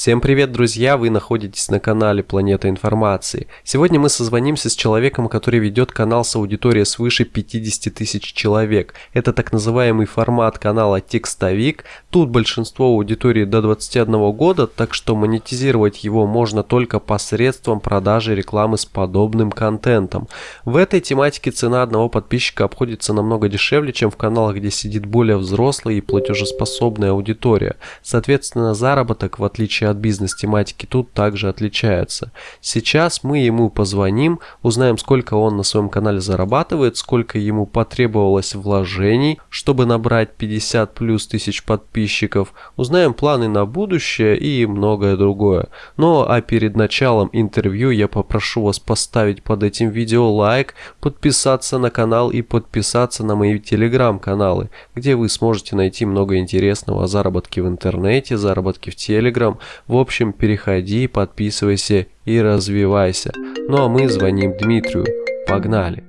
Всем привет, друзья! Вы находитесь на канале Планета Информации. Сегодня мы созвонимся с человеком, который ведет канал с аудиторией свыше 50 тысяч человек. Это так называемый формат канала Текстовик. Тут большинство аудитории до 21 года, так что монетизировать его можно только посредством продажи рекламы с подобным контентом. В этой тематике цена одного подписчика обходится намного дешевле, чем в каналах, где сидит более взрослая и платежеспособная аудитория. Соответственно, заработок, в отличие от бизнес-тематики тут также отличаются. Сейчас мы ему позвоним, узнаем, сколько он на своем канале зарабатывает, сколько ему потребовалось вложений, чтобы набрать 50 плюс тысяч подписчиков, узнаем планы на будущее и многое другое. Ну а перед началом интервью я попрошу вас поставить под этим видео лайк, подписаться на канал и подписаться на мои телеграм-каналы, где вы сможете найти много интересного о заработке в интернете, заработке в телеграм, в общем, переходи, подписывайся и развивайся. Ну а мы звоним Дмитрию. Погнали!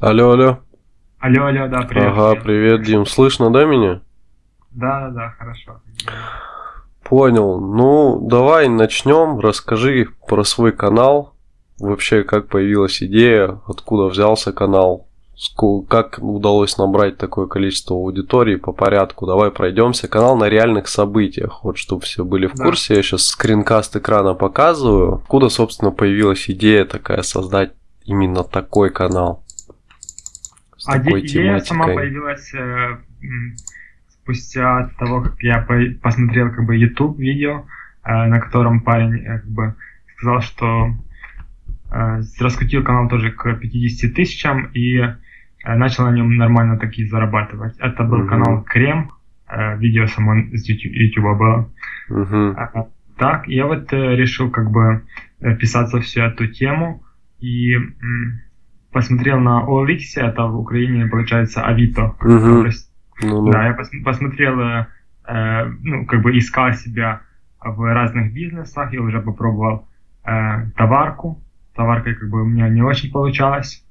Алло, алло. Алло, алло, да, привет. Ага, привет, Дим. Слышно, да, меня? Да, да, да, хорошо. Понял. Ну, давай начнем. Расскажи про свой канал вообще как появилась идея, откуда взялся канал, как удалось набрать такое количество аудитории по порядку. Давай пройдемся. Канал на реальных событиях. Вот чтобы все были в курсе. Да. Я сейчас скринкаст экрана показываю. Откуда, собственно, появилась идея такая создать именно такой канал? С а такой идея тематикой. сама появилась э, спустя того, как я посмотрел как бы YouTube видео, э, на котором парень э, как бы сказал, что раскрутил канал тоже к 50 тысячам и э, начал на нем нормально такие зарабатывать. Это был uh-huh. канал Крем, э, видео само с YouTube было. Uh-huh. Так, я вот решил как бы писаться всю эту тему и посмотрел на OLX, это в Украине получается Авито. Ну, да, я посмотрел, ну, как бы искал себя в разных бизнесах, я уже попробовал товарку, товаркой как бы у меня не очень получалось.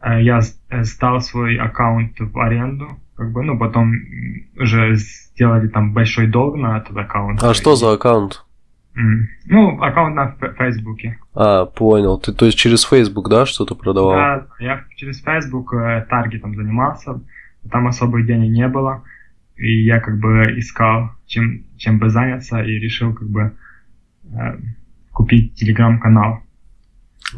Э, я э, сдал свой аккаунт в аренду, как бы, ну, потом уже сделали там большой долг на этот аккаунт. А что за аккаунт? Ну, аккаунт на Фейсбуке. А, понял. Ты, то есть, через Facebook, да, что-то продавал? Да, я через Facebook э, таргетом занимался, там особых денег не было, и я как бы искал, чем, чем бы заняться, и решил как бы э, купить телеграм-канал.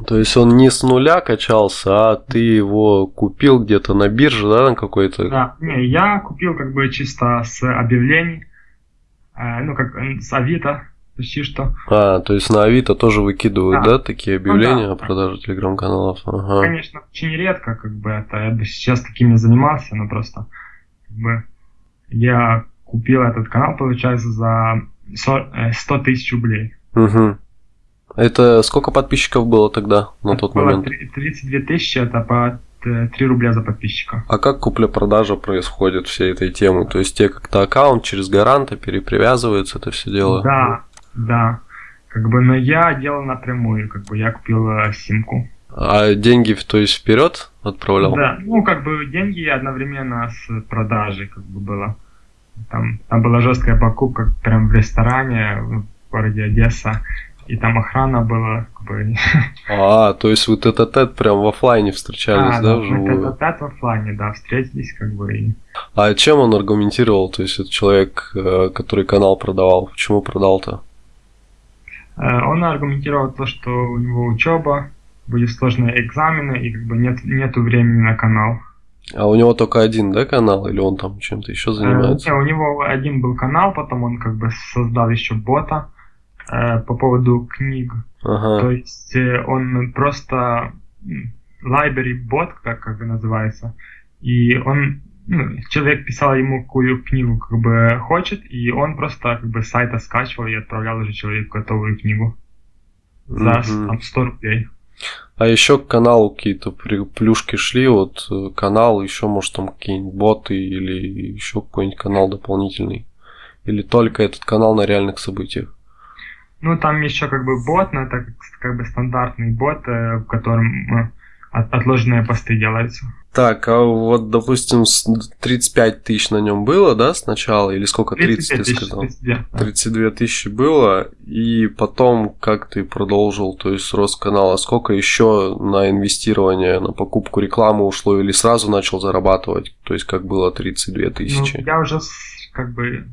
То есть он не с нуля качался, а ты его купил где-то на бирже, да, на какой-то? Да, не, я купил как бы чисто с объявлений, э, ну как с Авито, почти что. А, то есть на Авито тоже выкидывают, да, да такие объявления ну, да, о продаже телеграм-каналов? Ага. Конечно, очень редко, как бы это, я бы сейчас такими занимался, но просто как бы я купил этот канал, получается, за 100 э, тысяч рублей. Угу. Это сколько подписчиков было тогда, на это тот момент? 32 тысячи, это по 3 рубля за подписчика. А как купля-продажа происходит всей этой темы? То есть тебе как-то аккаунт через гаранта перепривязывается это все дело? Да, да. Как бы, но я делал напрямую, как бы я купил э, симку. А деньги, то есть вперед отправлял? Да, ну как бы деньги одновременно с продажей как бы было. Там, там была жесткая покупка прям в ресторане в городе Одесса и там охрана была. Как бы... А, то есть вы тет-а-тет прям в офлайне встречались, а, да, да вживую? тет-а-тет в офлайне, да, встретились как бы. И... А чем он аргументировал, то есть это человек, э, который канал продавал, почему продал-то? Э, он аргументировал то, что у него учеба, были сложные экзамены, и как бы нет, нету времени на канал. А у него только один, да, канал, или он там чем-то еще э, занимается? Э, не, у него один был канал, потом он как бы создал еще бота, Э, по поводу книг. Ага. То есть э, он просто library бот, как, как называется, и он ну, человек писал ему какую книгу как бы хочет, и он просто как бы с сайта скачивал и отправлял уже человеку готовую книгу за там, 100 рублей. А еще к каналу какие-то плюшки шли, вот э, канал, еще может там какие-нибудь боты или еще какой-нибудь канал дополнительный. Или только этот канал на реальных событиях? Ну, там еще как бы бот, но это как, бы стандартный бот, э, в котором от, отложенные посты делаются. Так, а вот, допустим, 35 тысяч на нем было, да, сначала? Или сколько? 30 ты сказал? 32, 32 тысячи было, и потом как ты продолжил, то есть рост канала, сколько еще на инвестирование, на покупку рекламы ушло, или сразу начал зарабатывать, то есть как было 32 тысячи? Ну, я уже как бы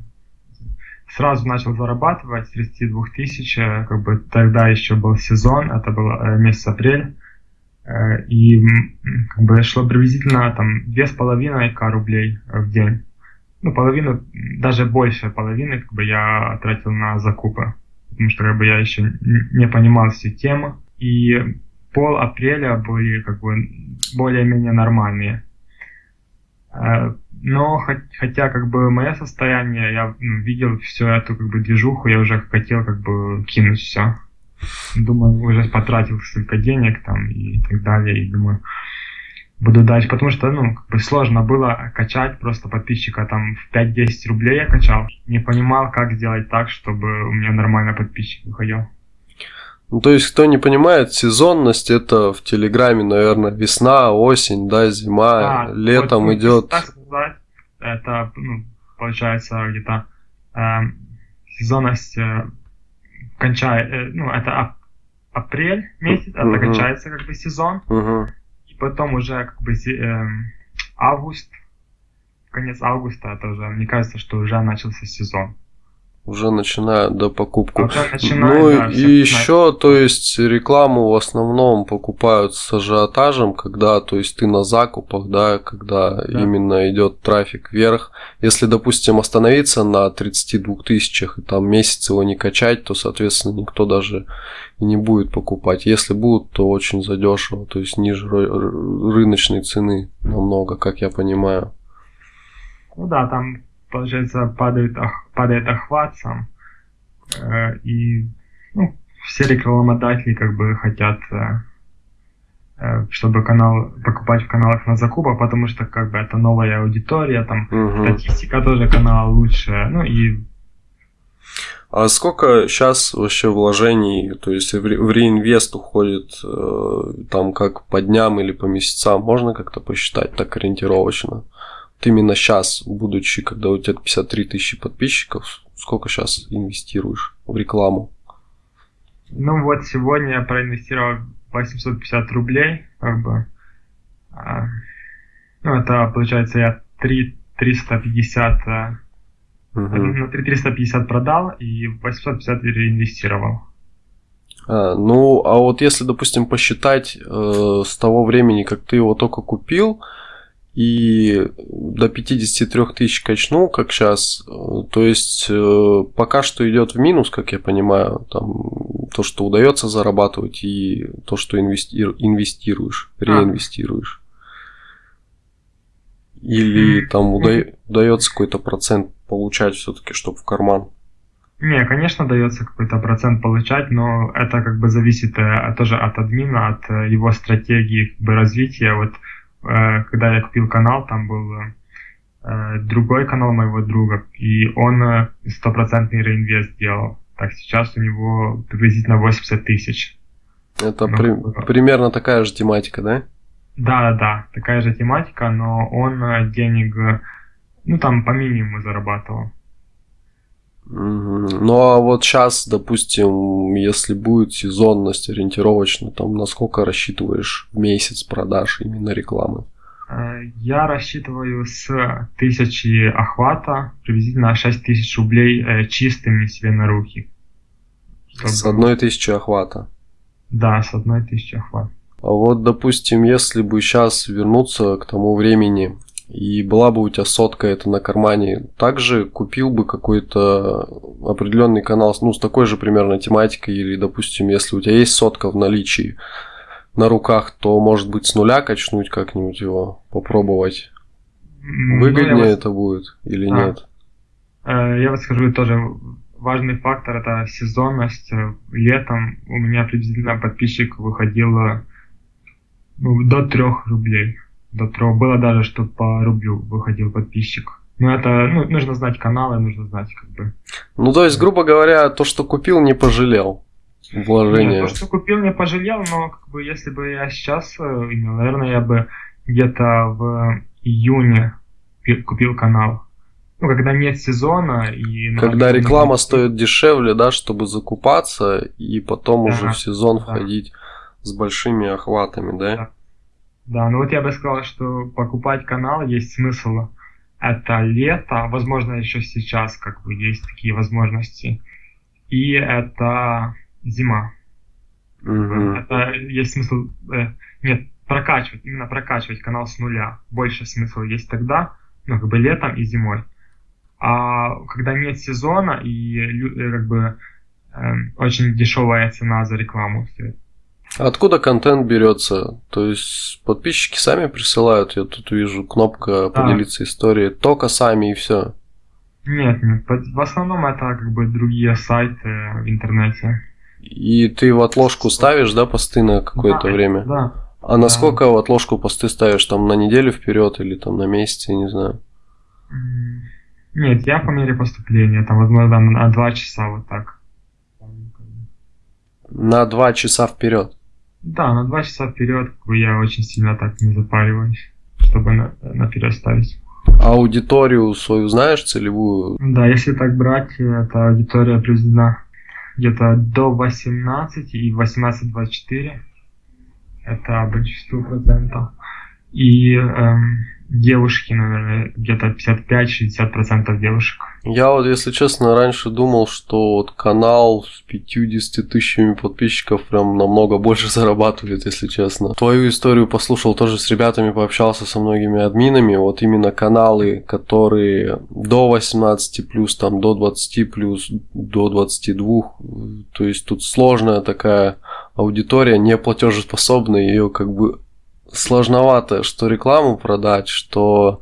сразу начал зарабатывать с 32 тысяч, э, как бы тогда еще был сезон, это был э, месяц апрель, э, и как бы шло приблизительно там две с половиной к рублей в день. Ну, половину, даже больше половины, как бы я тратил на закупы, потому что как бы я еще не понимал всю тему. И пол апреля были как бы более-менее нормальные. Но хотя как бы мое состояние, я видел всю эту как бы движуху, я уже хотел как бы кинуть все. Думаю, уже потратил столько денег там и так далее, и думаю, буду дальше, потому что, ну, как бы сложно было качать просто подписчика, там, в 5-10 рублей я качал, не понимал, как сделать так, чтобы у меня нормально подписчик выходил. Ну, то есть, кто не понимает, сезонность это в Телеграме, наверное, весна, осень, да, зима, а, летом вот, идет. Так сказать, это, ну, получается, где-то э, сезонность э, кончает, э, ну, это ап апрель месяц, это uh-huh. кончается как бы сезон, uh-huh. и потом уже как бы э, август, конец августа, это уже, мне кажется, что уже начался сезон уже начинают до покупку. ну да, и еще, то есть рекламу в основном покупают с ажиотажем, когда, то есть ты на закупах, да, когда да. именно идет трафик вверх. Если, допустим, остановиться на 32 тысячах и там месяц его не качать, то, соответственно, никто даже и не будет покупать. Если будут, то очень задешево, то есть ниже рыночной цены намного, как я понимаю. Ну да, там получается, падает, падает охват сам. Э, и ну, все рекламодатели как бы хотят, э, э, чтобы канал покупать в каналах на закупах, потому что как бы это новая аудитория, там угу. статистика тоже канала лучше, ну и а сколько сейчас вообще вложений, то есть в реинвест уходит там как по дням или по месяцам, можно как-то посчитать так ориентировочно? Именно сейчас, будучи, когда у тебя 53 тысячи подписчиков, сколько сейчас инвестируешь в рекламу? Ну вот сегодня я проинвестировал 850 рублей, как бы. А, ну это получается я 3 350 угу. ну, 3 350 продал и 850 реинвестировал. А, ну, а вот если, допустим, посчитать э, с того времени, как ты его только купил, и до 53 тысяч качнул, как сейчас. То есть э, пока что идет в минус, как я понимаю, там то, что удается зарабатывать, и то, что инвести... инвестируешь, а. реинвестируешь. Или там уда... удается какой-то процент получать все-таки, чтобы в карман. Не, конечно, дается какой-то процент получать, но это как бы зависит э, тоже от админа, от э, его стратегии как бы, развития. Вот когда я купил канал, там был э, другой канал моего друга, и он э, стопроцентный реинвест делал. Так, сейчас у него приблизительно 80 тысяч. Это ну, при, примерно такая же тематика, да? Да, да, да, такая же тематика, но он денег, ну там по минимуму зарабатывал. Ну а вот сейчас, допустим, если будет сезонность ориентировочно, там насколько рассчитываешь в месяц продаж именно рекламы? Э, я рассчитываю с тысячи охвата приблизительно 6 тысяч рублей э, чистыми себе на руки. Чтобы... С одной тысячи охвата? Да, с одной тысячи охвата. А вот, допустим, если бы сейчас вернуться к тому времени, и была бы у тебя сотка это на кармане, также купил бы какой-то определенный канал, ну, с такой же примерно тематикой, или, допустим, если у тебя есть сотка в наличии на руках, то, может быть, с нуля качнуть как-нибудь его, попробовать. Выгоднее ну, это будет или а, нет? Э, я вам скажу тоже важный фактор это сезонность. Летом у меня приблизительно подписчик выходил ну, до трех рублей до трех. Было даже, что по рублю выходил подписчик. Ну, это, ну, нужно знать каналы, нужно знать, как бы. Ну, то есть, грубо говоря, то, что купил, не пожалел. вложение? Нет, то, что купил, не пожалел, но как бы если бы я сейчас э, наверное, я бы где-то в июне купил канал. Ну, когда нет сезона и... Когда реклама не... стоит дешевле, да, чтобы закупаться и потом да, уже в сезон да. входить с большими охватами, да? да? Да, ну вот я бы сказал, что покупать канал есть смысл. Это лето, возможно, еще сейчас как бы есть такие возможности. И это зима. Угу. Это есть смысл... Э, нет, прокачивать, именно прокачивать канал с нуля. Больше смысла есть тогда, ну, как бы летом и зимой. А когда нет сезона и э, как бы э, очень дешевая цена за рекламу. Откуда контент берется? То есть подписчики сами присылают, я тут вижу кнопка да. поделиться историей, только сами и все. Нет, нет, в основном это как бы другие сайты в интернете. И ты в отложку ставишь, да, посты на какое-то да, время? Да. А на сколько в отложку посты ставишь? Там на неделю вперед или там на месяц, я не знаю. Нет, я по мере поступления, там, возможно, на два часа вот так. На два часа вперед? Да, на два часа вперед я очень сильно так не запариваюсь, чтобы на, наперед ставить. Аудиторию свою знаешь целевую? Да, если так брать, это аудитория определена где-то до 18 и 18-24. Это большинство процентов. И эм, девушки, наверное, где-то 55-60% девушек. Я вот, если честно, раньше думал, что вот канал с 50 тысячами подписчиков прям намного больше зарабатывает, если честно. Твою историю послушал тоже с ребятами, пообщался со многими админами. Вот именно каналы, которые до 18 плюс, там до 20 плюс, до 22. То есть тут сложная такая аудитория, не платежеспособная, ее как бы сложновато, что рекламу продать, что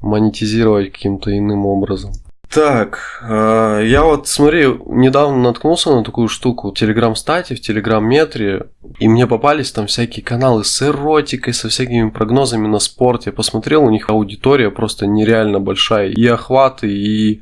монетизировать каким-то иным образом. Так, э, я вот, смотри, недавно наткнулся на такую штуку в Телеграм-стате, в Телеграм-метре, и мне попались там всякие каналы с эротикой, со всякими прогнозами на спорт. Я посмотрел, у них аудитория просто нереально большая, и охваты, и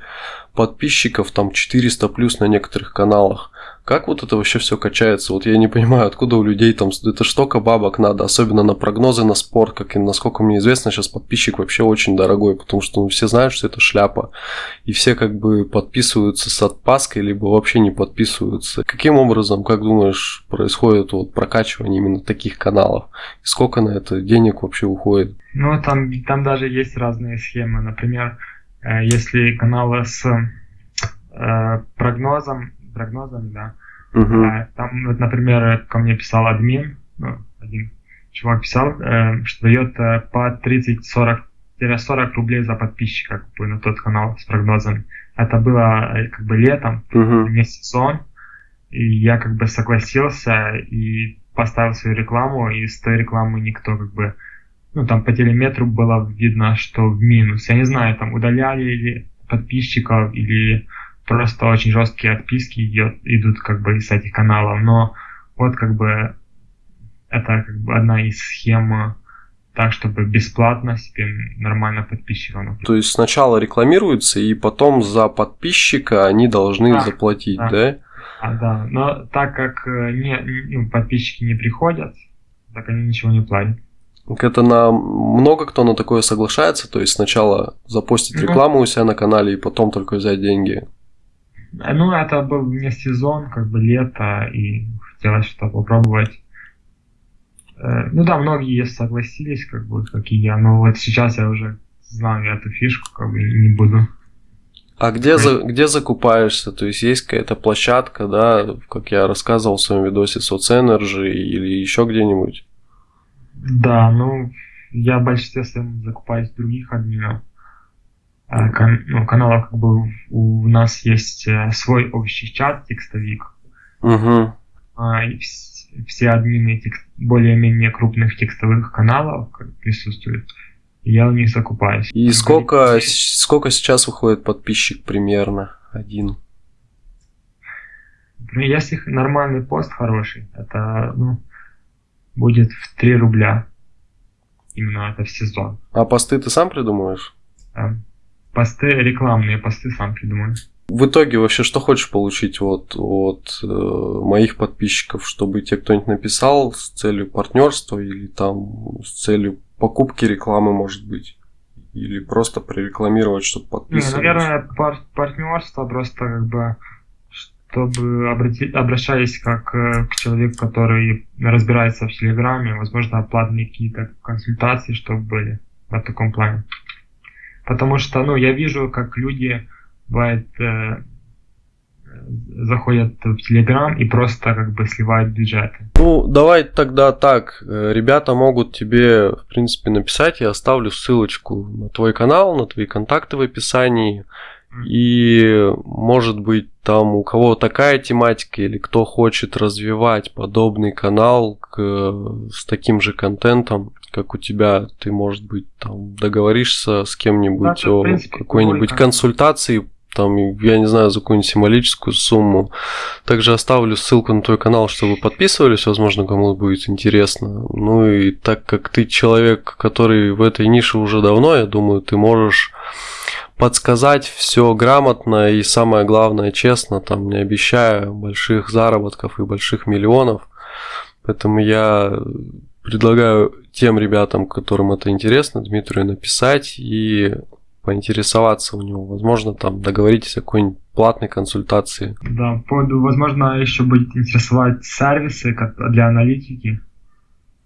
подписчиков там 400 плюс на некоторых каналах. Как вот это вообще все качается? Вот я не понимаю, откуда у людей там, это штука бабок надо, особенно на прогнозы на спорт, как и насколько мне известно, сейчас подписчик вообще очень дорогой, потому что ну, все знают, что это шляпа, и все как бы подписываются с отпаской, либо вообще не подписываются. Каким образом, как думаешь, происходит вот прокачивание именно таких каналов? И сколько на это денег вообще уходит? Ну, там, там даже есть разные схемы. Например, э, если каналы с э, прогнозом прогнозами, да. Угу. Там, вот, например, ко мне писал админ, ну, один чувак писал, э, что дает э, по 30-40 рублей за подписчика как бы, на тот канал с прогнозом. Это было э, как бы летом, угу. не сезон, и я как бы согласился и поставил свою рекламу, и с той рекламы никто как бы, ну там по телеметру было видно, что в минус. Я не знаю, там удаляли или подписчиков, или просто очень жесткие отписки идет, идут как бы из этих каналов, но вот как бы это как бы одна из схем так, чтобы бесплатно себе нормально подписчиков. То есть сначала рекламируется, и потом за подписчика они должны да, заплатить, да? Да, а, да. но так как э, не, ну, подписчики не приходят, так они ничего не платят. Это на много кто на такое соглашается, то есть сначала запостить ну. рекламу у себя на канале и потом только взять деньги. Ну, это был не сезон, как бы лето, и хотелось что-то попробовать. Э, ну да, многие согласились, как бы, как и я, но вот сейчас я уже знаю эту фишку, как бы не буду. А где, за, где закупаешься? То есть есть какая-то площадка, да, как я рассказывал в своем видосе SoцEnergy или еще где-нибудь? Да, ну, я в большинстве своем закупаюсь в других админов. А, кан ну, каналов как бы у нас есть э, свой общий чат текстовик. Угу. И все админы текст, более-менее крупных текстовых каналов присутствуют. Я у них закупаюсь. И сколько, сколько сейчас выходит подписчик примерно? Один. Ну, если нормальный пост хороший, это ну, будет в 3 рубля. Именно это в сезон. А посты ты сам придумываешь? Да. Посты, рекламные посты сам придумаю. В итоге вообще что хочешь получить вот от э, моих подписчиков, чтобы тебе кто-нибудь написал с целью партнерства или там с целью покупки рекламы, может быть? Или просто прорекламировать, чтобы подписывались? Не, наверное, пар партнерство просто как бы чтобы обратить, обращаясь как э, к человеку, который разбирается в Телеграме, возможно, платные какие-то консультации, чтобы были в таком плане. Потому что, ну, я вижу, как люди, бывает, э, заходят в Телеграм и просто как бы сливают бюджеты. Ну, давай тогда так. Э, ребята могут тебе, в принципе, написать. Я оставлю ссылочку на твой канал, на твои контакты в описании. И, может быть, там у кого такая тематика или кто хочет развивать подобный канал к, с таким же контентом, как у тебя, ты, может быть, там договоришься с кем-нибудь да, о какой-нибудь консультации там, я не знаю, за какую-нибудь символическую сумму. Также оставлю ссылку на твой канал, чтобы подписывались, возможно, кому будет интересно. Ну и так как ты человек, который в этой нише уже давно, я думаю, ты можешь подсказать все грамотно и самое главное честно, там не обещая больших заработков и больших миллионов. Поэтому я предлагаю тем ребятам, которым это интересно, Дмитрию написать и поинтересоваться у него. Возможно, там договоритесь о какой-нибудь платной консультации. Да, поводу, возможно, еще будет интересовать сервисы для аналитики.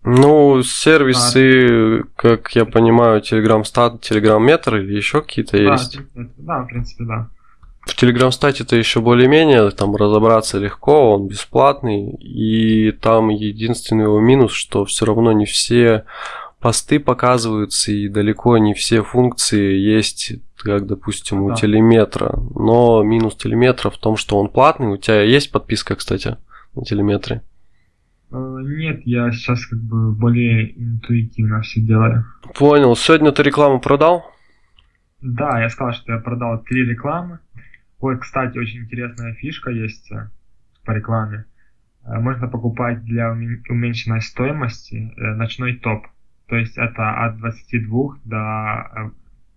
Ну, сервисы, а, как я понимаю, Telegram Stat, Telegram Meter или еще какие-то да, есть? Да, в принципе, да. В Telegram Stat это еще более-менее, там разобраться легко, он бесплатный, и там единственный его минус, что все равно не все посты показываются, и далеко не все функции есть, как, допустим, у да. телеметра. Но минус телеметра в том, что он платный. У тебя есть подписка, кстати, на телеметре? Э, нет, я сейчас как бы более интуитивно все делаю. Понял. Сегодня ты рекламу продал? Да, я сказал, что я продал три рекламы. Ой, кстати, очень интересная фишка есть э, по рекламе. Э, можно покупать для уменьшенной стоимости ночной топ. То есть это от 22 до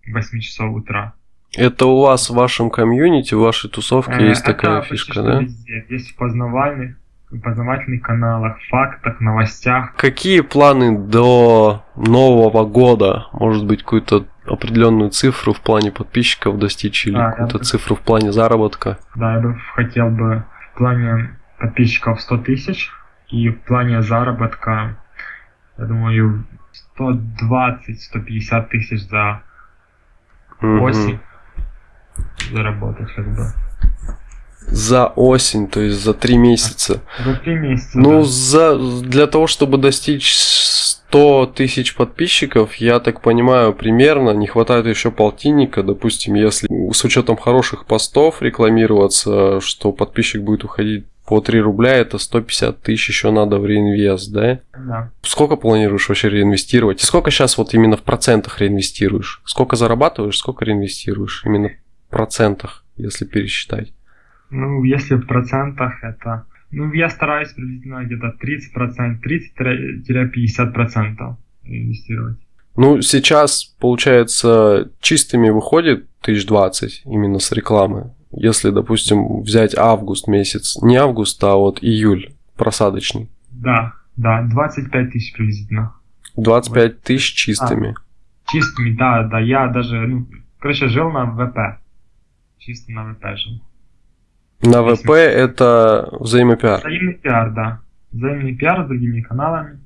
8 э, часов утра. Это у вас в вашем комьюнити, в вашей тусовке э, есть такая фишка, да? Везде. Есть в познавальных, познавательных каналах, фактах, новостях. Какие планы до Нового года? Может быть, какую-то определенную цифру в плане подписчиков достичь или а, какую-то бы... цифру в плане заработка? Да, я бы хотел бы в плане подписчиков 100 тысяч и в плане заработка, я думаю, 120-150 тысяч за осень заработать как бы. За осень, то есть за три месяца. За три месяца. Ну, да. за, для того, чтобы достичь 100 тысяч подписчиков, я так понимаю, примерно не хватает еще полтинника. Допустим, если с учетом хороших постов рекламироваться, что подписчик будет уходить по 3 рубля это 150 тысяч еще надо в реинвест, да? Да. Сколько планируешь вообще реинвестировать? И сколько сейчас вот именно в процентах реинвестируешь? Сколько зарабатываешь, сколько реинвестируешь? Именно в процентах, если пересчитать. Ну, если в процентах это... Ну, я стараюсь приблизительно где-то 30%, 30-50% инвестировать. Ну, сейчас, получается, чистыми выходит 1020 именно с рекламы. Если, допустим, взять август месяц, не август, а вот июль просадочный. Да, да, 25 тысяч приблизительно. 25 тысяч чистыми. А, чистыми, да, да, я даже, ну, короче, жил на ВП. Чисто на ВП жил. На ВП это взаимопиар? Взаимный пиар, да. Взаимный пиар с другими каналами.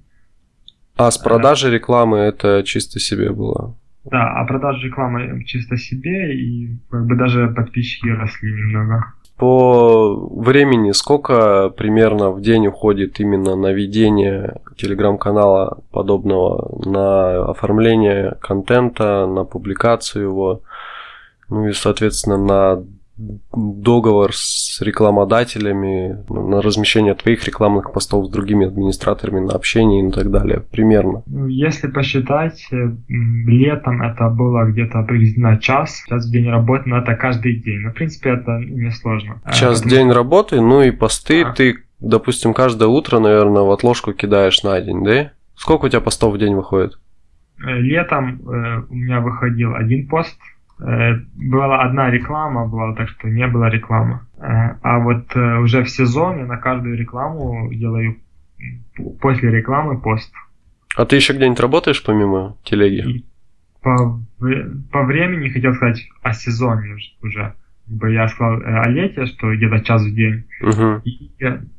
А с продажи рекламы это чисто себе было? Да, а продажи рекламы чисто себе, и как бы даже подписчики росли немного. По времени сколько примерно в день уходит именно на ведение телеграм-канала подобного, на оформление контента, на публикацию его, ну и, соответственно, на договор с рекламодателями на размещение твоих рекламных постов с другими администраторами на общение и так далее, примерно? Ну, если посчитать, э, летом это было где-то приблизительно час, час в день работы, но это каждый день. Но, в принципе, это не сложно. А, час в день работы, ну и посты а. ты, допустим, каждое утро, наверное, в отложку кидаешь на день, да? Сколько у тебя постов в день выходит? Э, летом э, у меня выходил один пост была одна реклама, была так что не было рекламы. Э, а вот э, уже в сезоне на каждую рекламу делаю после рекламы пост. А ты еще где-нибудь работаешь помимо телеги? По, по времени хотел сказать о сезоне уже. Я сказал э, о лете, что где-то час в день. Uh-huh. И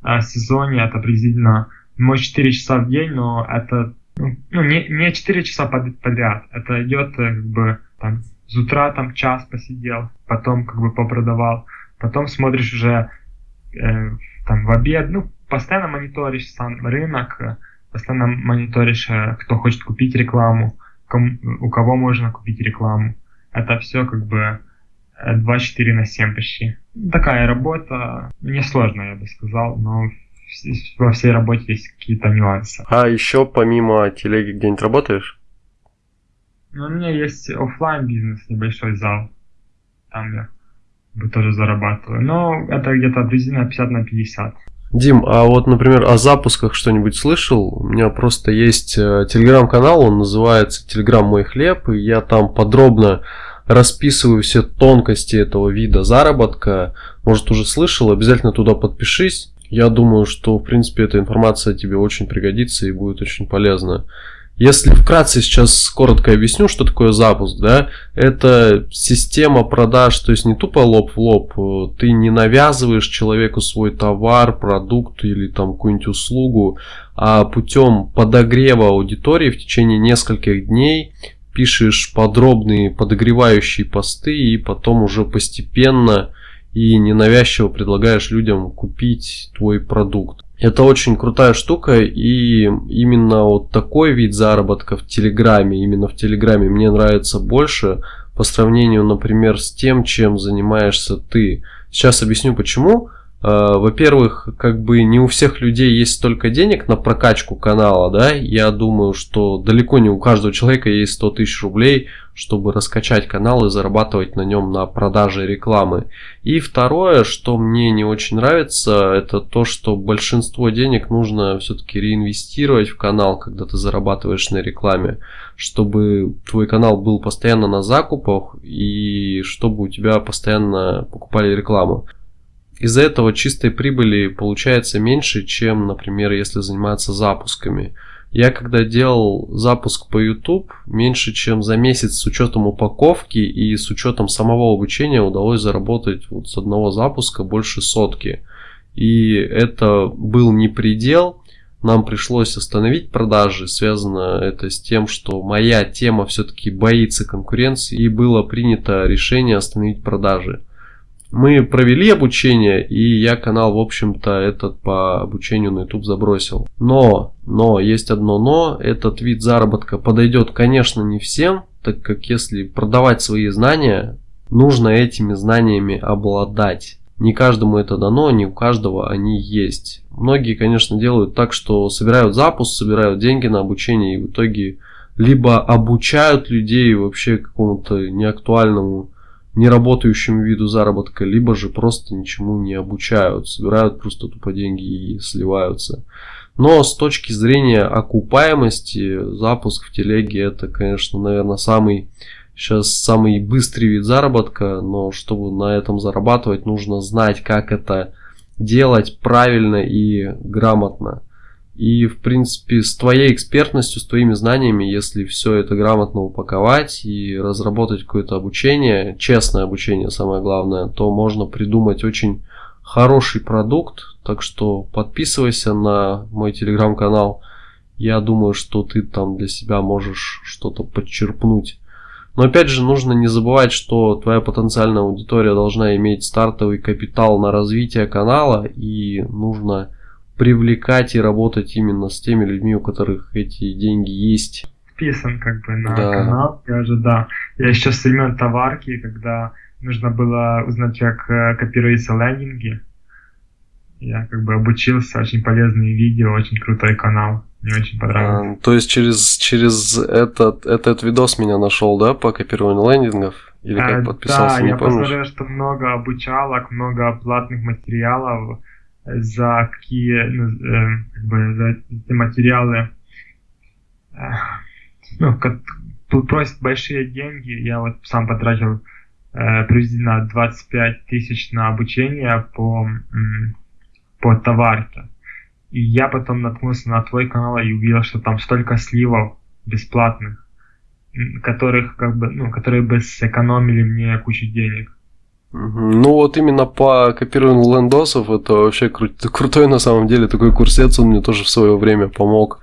о сезоне это приблизительно, может, 4 часа в день, но это ну, ну не, не 4 часа подряд. Это идет э, как бы там с утра там час посидел, потом как бы попродавал, потом смотришь уже э, там в обед, ну, постоянно мониторишь сам рынок, э, постоянно мониторишь, э, кто хочет купить рекламу, кому, у кого можно купить рекламу. Это все как бы 24 на 7 почти. Такая работа несложная, я бы сказал, но во всей работе есть какие-то нюансы. А еще помимо телеги где-нибудь работаешь? Ну, у меня есть офлайн бизнес, небольшой зал. Там я бы тоже зарабатываю. Но это где-то приблизительно 50 на 50. Дим, а вот, например, о запусках что-нибудь слышал? У меня просто есть э, телеграм-канал, он называется Телеграм Мой Хлеб, и я там подробно расписываю все тонкости этого вида заработка. Может, уже слышал, обязательно туда подпишись. Я думаю, что, в принципе, эта информация тебе очень пригодится и будет очень полезна. Если вкратце сейчас коротко объясню, что такое запуск, да, это система продаж, то есть не тупо лоб в лоб, ты не навязываешь человеку свой товар, продукт или там какую-нибудь услугу, а путем подогрева аудитории в течение нескольких дней пишешь подробные подогревающие посты и потом уже постепенно и ненавязчиво предлагаешь людям купить твой продукт. Это очень крутая штука и именно вот такой вид заработка в Телеграме, именно в Телеграме мне нравится больше по сравнению, например, с тем, чем занимаешься ты. Сейчас объясню почему. Э, во-первых, как бы не у всех людей есть столько денег на прокачку канала, да, я думаю, что далеко не у каждого человека есть 100 тысяч рублей, чтобы раскачать канал и зарабатывать на нем на продаже рекламы. И второе, что мне не очень нравится, это то, что большинство денег нужно все-таки реинвестировать в канал, когда ты зарабатываешь на рекламе, чтобы твой канал был постоянно на закупах и чтобы у тебя постоянно покупали рекламу. Из-за этого чистой прибыли получается меньше, чем, например, если заниматься запусками. Я когда делал запуск по YouTube, меньше чем за месяц с учетом упаковки и с учетом самого обучения удалось заработать вот с одного запуска больше сотки. И это был не предел, нам пришлось остановить продажи. Связано это с тем, что моя тема все-таки боится конкуренции и было принято решение остановить продажи. Мы провели обучение, и я канал, в общем-то, этот по обучению на YouTube забросил. Но, но, есть одно но, этот вид заработка подойдет, конечно, не всем, так как если продавать свои знания, нужно этими знаниями обладать. Не каждому это дано, не у каждого они есть. Многие, конечно, делают так, что собирают запуск, собирают деньги на обучение и в итоге либо обучают людей вообще какому-то неактуальному неработающему виду заработка, либо же просто ничему не обучают, собирают просто тупо деньги и сливаются. Но с точки зрения окупаемости, запуск в телеге это, конечно, наверное, самый сейчас самый быстрый вид заработка, но чтобы на этом зарабатывать, нужно знать, как это делать правильно и грамотно. И, в принципе, с твоей экспертностью, с твоими знаниями, если все это грамотно упаковать и разработать какое-то обучение, честное обучение самое главное, то можно придумать очень хороший продукт. Так что подписывайся на мой телеграм-канал. Я думаю, что ты там для себя можешь что-то подчерпнуть. Но опять же, нужно не забывать, что твоя потенциальная аудитория должна иметь стартовый капитал на развитие канала и нужно привлекать и работать именно с теми людьми, у которых эти деньги есть. Вписан как бы на да. канал, я же, да. Я еще с времен товарки, когда нужно было узнать, как э, копируются лендинги. Я как бы обучился, очень полезные видео, очень крутой канал. Мне очень понравилось. А, то есть через, через этот, этот видос меня нашел, да, по копированию лендингов? Или как э, подписался, да, не я помнишь? посмотрел, что много обучалок, много платных материалов за какие э, как бы, за эти материалы, э, ну, тут просят большие деньги. Я вот сам потратил э, приблизительно 25 тысяч на обучение по, по товарке. И я потом наткнулся на твой канал и увидел, что там столько сливов бесплатных, которых как бы, ну, которые бы сэкономили мне кучу денег. Ну вот именно по копированию лендосов это вообще кру- крутой на самом деле такой курсец, он мне тоже в свое время помог.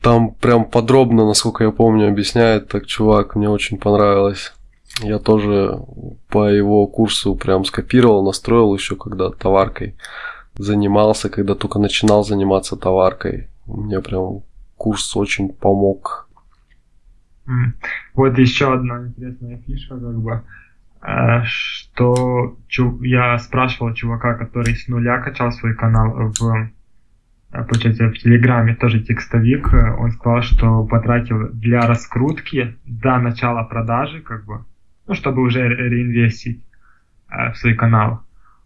Там прям подробно, насколько я помню, объясняет так чувак, мне очень понравилось. Я тоже по его курсу прям скопировал, настроил еще когда товаркой занимался, когда только начинал заниматься товаркой. Мне прям курс очень помог. Вот еще одна интересная фишка, как бы, что я спрашивал чувака, который с нуля качал свой канал в Э, получается, в Телеграме тоже текстовик, э, он сказал, что потратил для раскрутки до начала продажи, как бы, ну, чтобы уже реинвестить э, в свой канал.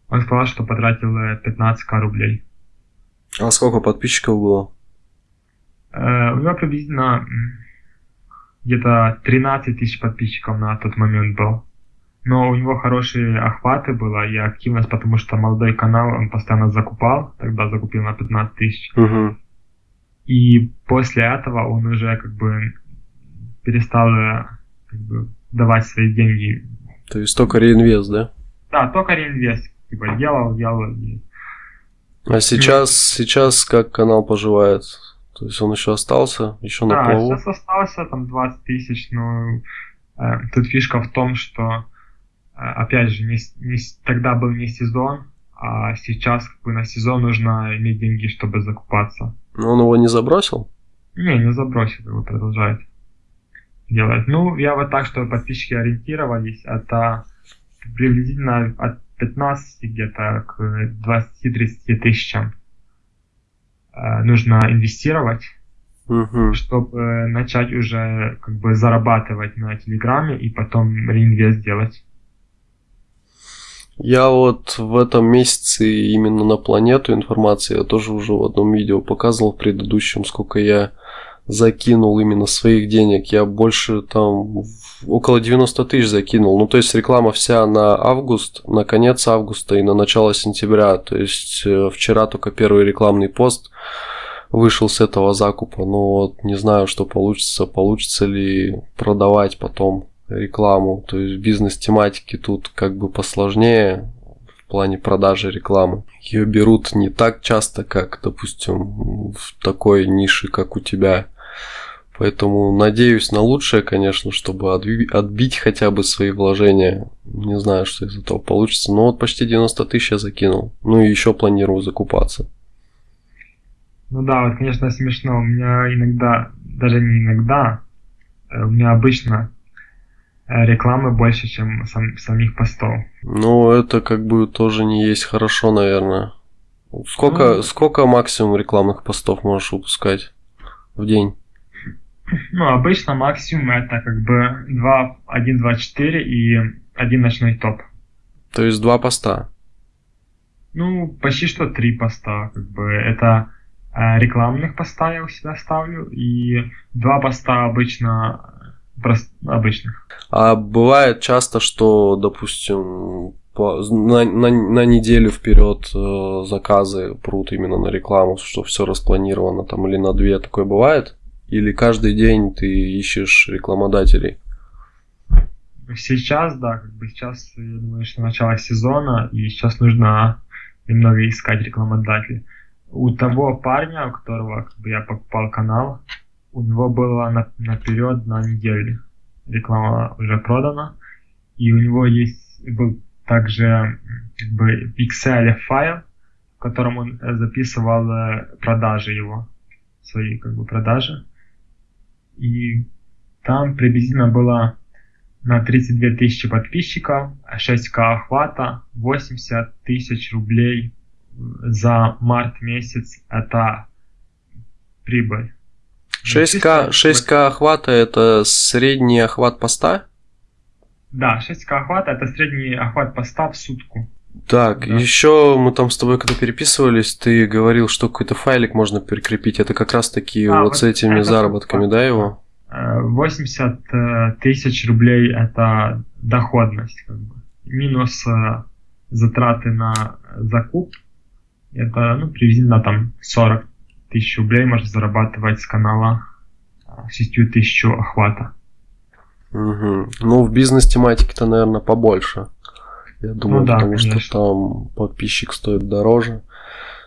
Он сказал, что потратил 15к рублей. А сколько подписчиков было? Э, у него приблизительно где-то 13 тысяч подписчиков на тот момент был но у него хорошие охваты было и активность, потому что молодой канал он постоянно закупал, тогда закупил на 15 тысяч. Угу. И после этого он уже как бы перестал как бы, давать свои деньги. То есть только реинвест, да? Да, только реинвест. Типа делал, делал. И... А сейчас, ну, сейчас как канал поживает? То есть он еще остался, еще на да, плаву? Да, сейчас остался там 20 тысяч, но э, тут фишка в том, что опять же, не, не, тогда был не сезон, а сейчас как бы на сезон нужно иметь деньги, чтобы закупаться. Но он его не забросил? Не, не забросил, его продолжает делать. Ну, я вот так, что подписчики ориентировались, это приблизительно от 15 где-то к 20-30 тысячам э, нужно инвестировать, угу. чтобы начать уже как бы зарабатывать на Телеграме и потом реинвест делать. Я вот в этом месяце именно на планету информации, я тоже уже в одном видео показывал в предыдущем, сколько я закинул именно своих денег. Я больше там около 90 тысяч закинул. Ну, то есть реклама вся на август, на конец августа и на начало сентября. То есть э, вчера только первый рекламный пост вышел с этого закупа. Но вот не знаю, что получится. Получится ли продавать потом рекламу. То есть бизнес-тематики тут как бы посложнее в плане продажи рекламы. Ее берут не так часто, как, допустим, в такой нише, как у тебя. Поэтому надеюсь на лучшее, конечно, чтобы отбить хотя бы свои вложения. Не знаю, что из этого получится. Но вот почти 90 тысяч я закинул. Ну и еще планирую закупаться. Ну да, вот, конечно, смешно. У меня иногда, даже не иногда, э, у меня обычно рекламы больше, чем сам, самих постов. Ну, это как бы тоже не есть хорошо, наверное. Сколько, ну, сколько максимум рекламных постов можешь выпускать в день? Ну, обычно максимум это как бы 2, 1, 2, 4 и один ночной топ. То есть два поста? Ну, почти что три поста. Как бы это э, рекламных поста я у себя ставлю, и два поста обычно обычных. А бывает часто, что, допустим, по, на, на, на неделю вперед э, заказы прут именно на рекламу, что все распланировано там или на две, такое бывает? Или каждый день ты ищешь рекламодателей? Сейчас, да, как бы сейчас, я думаю, что начало сезона, и сейчас нужно немного искать рекламодателей. У того парня, у которого как бы, я покупал канал, у него было на, наперед на неделю. Реклама уже продана. И у него есть был также как бы Excel файл, в котором он записывал э, продажи его, свои как бы продажи. И там приблизительно было на 32 тысячи подписчиков, 6к охвата, 80 тысяч рублей за март месяц это прибыль. 6К, 6К охвата это средний охват поста? Да, 6К охвата это средний охват поста в сутку. Так, да. еще мы там с тобой когда переписывались, ты говорил, что какой-то файлик можно прикрепить. Это как раз таки а, вот, вот с этими заработками, да, его? 80 э, тысяч рублей это доходность, как бы. минус э, затраты на закуп, это ну, приблизительно там 40 тысяч рублей можно зарабатывать с канала 6 тысяч охвата. Угу. Ну, в бизнес-тематике-то, наверное, побольше. Я думаю, ну, да, потому конечно. что там подписчик стоит дороже.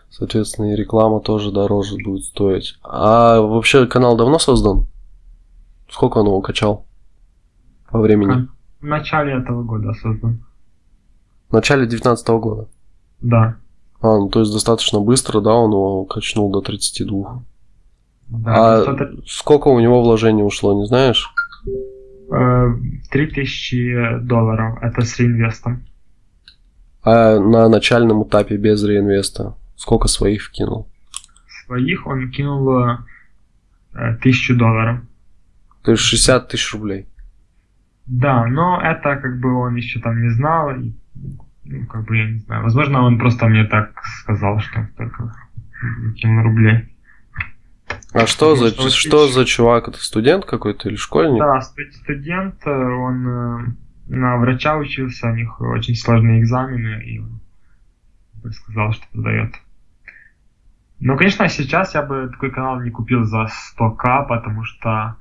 Соответственно, и реклама тоже дороже будет стоить. А вообще канал давно создан? Сколько он его качал? По времени? В начале этого года создан. В начале 19 года? Да. А, ну то есть достаточно быстро, да, он его качнул до 32. Да, а достаточно... сколько у него вложений ушло, не знаешь? 3000 э, долларов, это с реинвестом. А на начальном этапе без реинвеста сколько своих вкинул? Своих он кинул э, тысячу долларов. То есть 60 тысяч рублей? Да, но это как бы он еще там не знал. Ну, как бы я не знаю. Возможно, он просто мне так сказал, что только кинул рублей. А что за, что, что за чувак? Это студент какой-то или школьник? Да, студент, э, он э, на врача учился, у них очень сложные экзамены, и он сказал, что продает. Ну, конечно, сейчас я бы такой канал не купил за 100к, потому что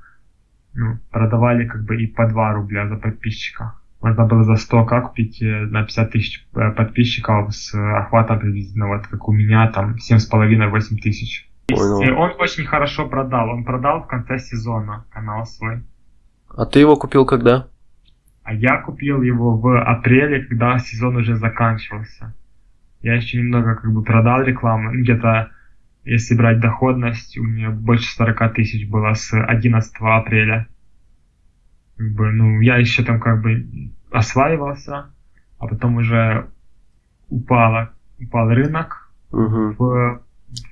ну, продавали как бы и по 2 рубля за подписчика. Можно было за 100к купить э, на 50 тысяч подписчиков с охватом приблизительно вот как у меня, там 7,5-8 тысяч. Понял. Он очень хорошо продал. Он продал в конце сезона канал свой. А ты его купил когда? А я купил его в апреле, когда сезон уже заканчивался. Я еще немного как бы продал рекламу. Где-то, если брать доходность, у меня больше 40 тысяч было с 11 апреля. Как бы, ну, я еще там как бы осваивался, а потом уже упало, упал рынок угу. в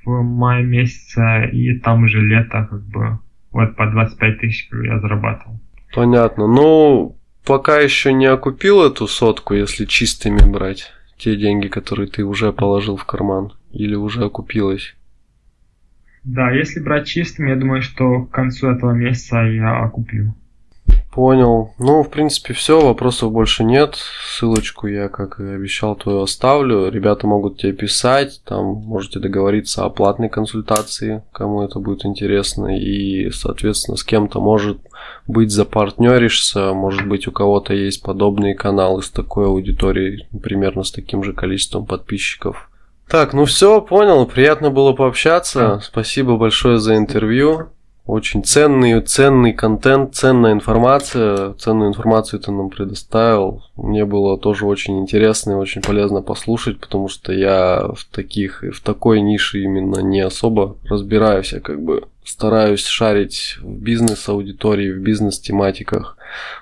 в мае месяце, и там уже лето, как бы, вот по 25 тысяч я зарабатывал. Понятно. Ну, пока еще не окупил эту сотку, если чистыми брать, те деньги, которые ты уже положил в карман, или уже окупилось? Да, если брать чистыми, я думаю, что к концу этого месяца я окуплю. Понял. Ну, в принципе, все, вопросов больше нет. Ссылочку я, как и обещал, твою оставлю. Ребята могут тебе писать, там можете договориться о платной консультации, кому это будет интересно. И, соответственно, с кем-то может быть запартнеришься, может быть у кого-то есть подобные каналы с такой аудиторией, примерно с таким же количеством подписчиков. Так, ну все, понял, приятно было пообщаться. Спасибо большое за интервью. Очень ценный, ценный контент, ценная информация. Ценную информацию ты нам предоставил. Мне было тоже очень интересно и очень полезно послушать, потому что я в таких, в такой нише именно не особо разбираюсь. Я как бы стараюсь шарить в бизнес-аудитории, в бизнес-тематиках.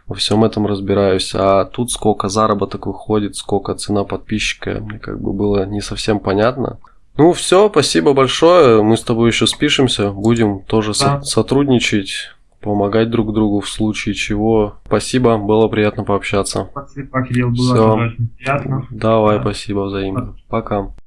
Во всем этом разбираюсь. А тут сколько заработок выходит, сколько цена подписчика, мне как бы было не совсем понятно. Ну все, спасибо большое. Мы с тобой еще спишемся. Будем тоже да. со- сотрудничать, помогать друг другу в случае чего. Спасибо, было приятно пообщаться. Спасибо, Кирилл, было Всё. очень приятно. Давай, да. спасибо взаимно. Пока.